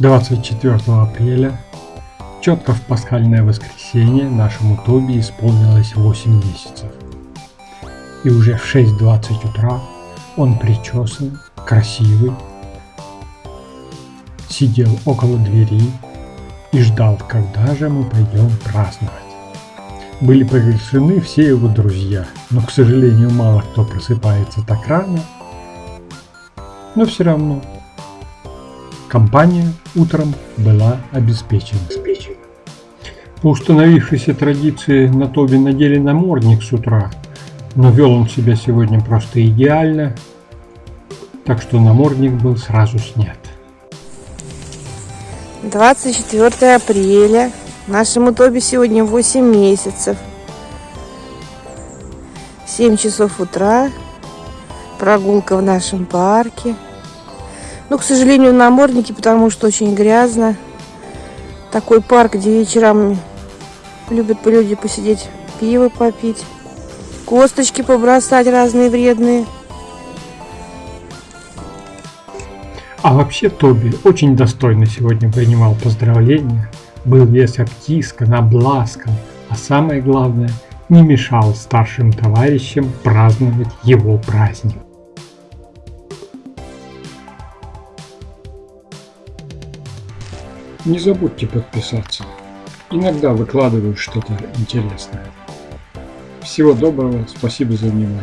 24 апреля, четко в пасхальное воскресенье, нашему Тоби исполнилось 8 месяцев. И уже в 6.20 утра он причесан, красивый, сидел около двери и ждал, когда же мы пойдем праздновать. Были приглашены все его друзья, но, к сожалению, мало кто просыпается так рано. Но все равно компания утром была обеспечена. По установившейся традиции на Тоби надели намордник с утра, но вел он себя сегодня просто идеально, так что намордник был сразу снят. 24 апреля. Нашему Тоби сегодня 8 месяцев. 7 часов утра. Прогулка в нашем парке. Ну, к сожалению, намордники, потому что очень грязно. Такой парк, где вечером любят люди посидеть, пиво попить, косточки побросать разные вредные. А вообще Тоби очень достойно сегодня принимал поздравления, был весь обтискан, обласкан, а самое главное, не мешал старшим товарищам праздновать его праздник. Не забудьте подписаться. Иногда выкладываю что-то интересное. Всего доброго, спасибо за внимание.